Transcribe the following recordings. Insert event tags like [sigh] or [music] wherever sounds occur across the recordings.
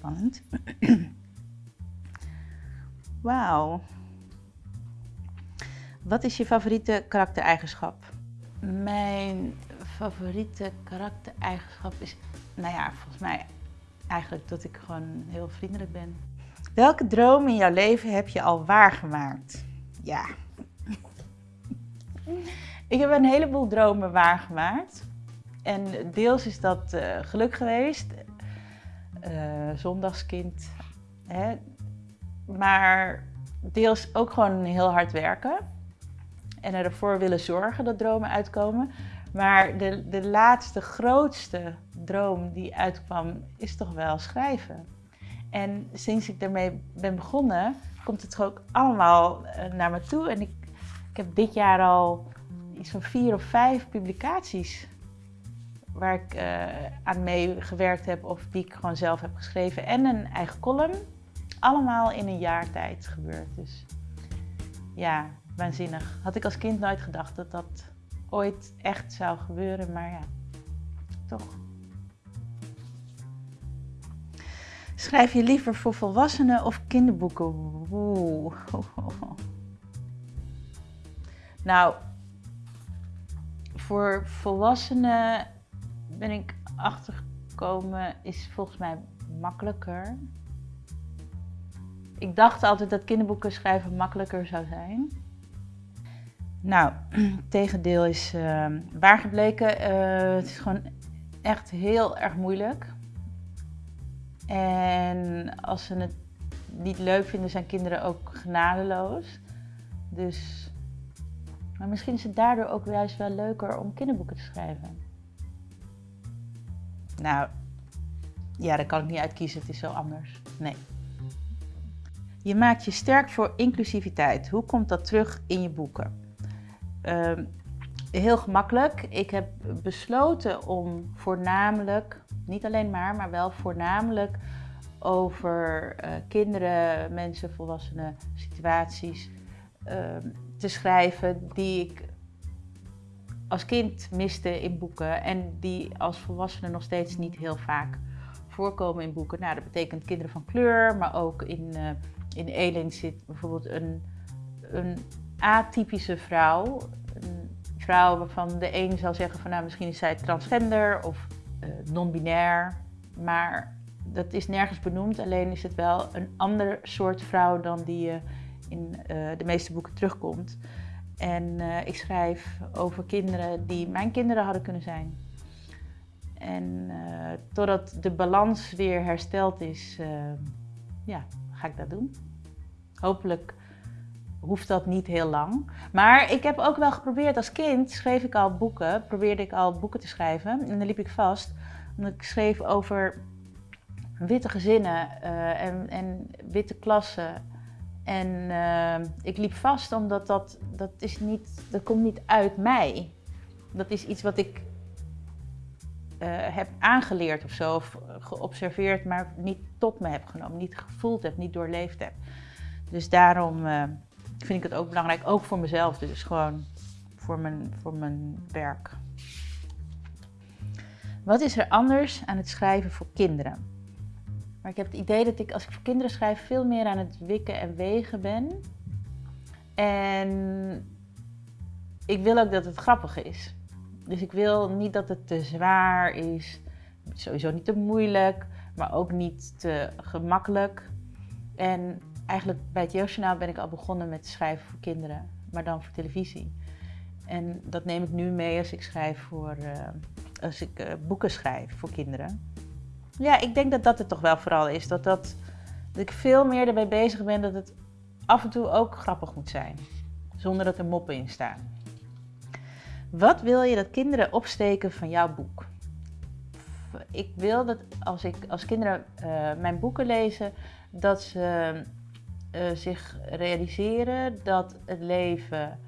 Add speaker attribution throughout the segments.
Speaker 1: spannend. [clears throat] Wauw. Wat is je favoriete karaktereigenschap? Mijn favoriete karaktereigenschap is, nou ja, volgens mij eigenlijk dat ik gewoon heel vriendelijk ben. Welke droom in jouw leven heb je al waargemaakt? Ja. Ik heb een heleboel dromen waargemaakt. En deels is dat uh, geluk geweest. Uh, zondagskind. Hè? Maar deels ook gewoon heel hard werken. En ervoor willen zorgen dat dromen uitkomen. Maar de, de laatste grootste droom die uitkwam is toch wel schrijven. En sinds ik daarmee ben begonnen, komt het ook allemaal eh, naar me toe. En ik, ik heb dit jaar al iets van vier of vijf publicaties waar ik uh, aan mee gewerkt heb of die ik gewoon zelf heb geschreven. En een eigen column. Allemaal in een jaar tijd gebeurd. Dus ja, waanzinnig. Had ik als kind nooit gedacht dat dat ooit echt zou gebeuren, maar ja, toch. Schrijf je liever voor volwassenen of kinderboeken? Oeh. [laughs] Nou, voor volwassenen ben ik achtergekomen, is volgens mij makkelijker. Ik dacht altijd dat kinderboeken schrijven makkelijker zou zijn. Nou, [clears throat] tegendeel is uh, waar gebleken. Uh, het is gewoon echt heel erg moeilijk. En als ze het niet leuk vinden, zijn kinderen ook genadeloos. Dus, maar misschien is het daardoor ook juist wel leuker om kinderboeken te schrijven. Nou, ja, daar kan ik niet uitkiezen. Het is zo anders. Nee. Je maakt je sterk voor inclusiviteit. Hoe komt dat terug in je boeken? Uh, heel gemakkelijk. Ik heb besloten om voornamelijk, niet alleen maar, maar wel voornamelijk over uh, kinderen, mensen, volwassenen, situaties uh, te schrijven die ik als kind miste in boeken en die als volwassene nog steeds niet heel vaak voorkomen in boeken. Nou, dat betekent kinderen van kleur, maar ook in, uh, in Elin zit bijvoorbeeld een, een atypische vrouw. Een vrouw waarvan de een zal zeggen van nou misschien is zij transgender of uh, non-binair. Maar dat is nergens benoemd, alleen is het wel een ander soort vrouw dan die je in uh, de meeste boeken terugkomt. En uh, ik schrijf over kinderen die mijn kinderen hadden kunnen zijn. En uh, totdat de balans weer hersteld is, uh, ja, ga ik dat doen. Hopelijk hoeft dat niet heel lang. Maar ik heb ook wel geprobeerd, als kind schreef ik al boeken, probeerde ik al boeken te schrijven. En dan liep ik vast, omdat ik schreef over witte gezinnen en, en witte klassen en uh, ik liep vast omdat dat, dat, is niet, dat komt niet uit mij. Dat is iets wat ik uh, heb aangeleerd of zo, of geobserveerd, maar niet tot me heb genomen, niet gevoeld heb, niet doorleefd heb. Dus daarom uh, vind ik het ook belangrijk, ook voor mezelf, dus gewoon voor mijn, voor mijn werk. Wat is er anders aan het schrijven voor kinderen? Maar ik heb het idee dat ik als ik voor kinderen schrijf veel meer aan het wikken en wegen ben. En ik wil ook dat het grappig is. Dus ik wil niet dat het te zwaar is, sowieso niet te moeilijk, maar ook niet te gemakkelijk. En eigenlijk bij het Jeugdjournaal ben ik al begonnen met schrijven voor kinderen, maar dan voor televisie. En dat neem ik nu mee als ik schrijf voor, uh, als ik uh, boeken schrijf voor kinderen. Ja, ik denk dat dat het toch wel vooral is. Dat, dat, dat ik veel meer ermee bezig ben dat het af en toe ook grappig moet zijn. Zonder dat er moppen in staan. Wat wil je dat kinderen opsteken van jouw boek? Ik wil dat als, ik, als kinderen uh, mijn boeken lezen, dat ze uh, zich realiseren dat het leven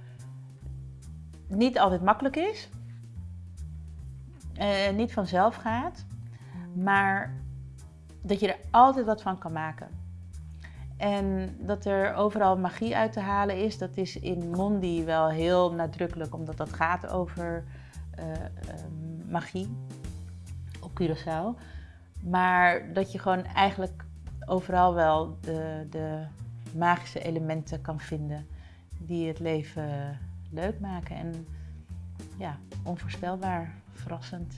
Speaker 1: niet altijd makkelijk is. Uh, niet vanzelf gaat maar dat je er altijd wat van kan maken. En dat er overal magie uit te halen is, dat is in Mondi wel heel nadrukkelijk, omdat dat gaat over uh, uh, magie op Curaçao. Maar dat je gewoon eigenlijk overal wel de, de magische elementen kan vinden die het leven leuk maken. En ja, onvoorspelbaar, verrassend.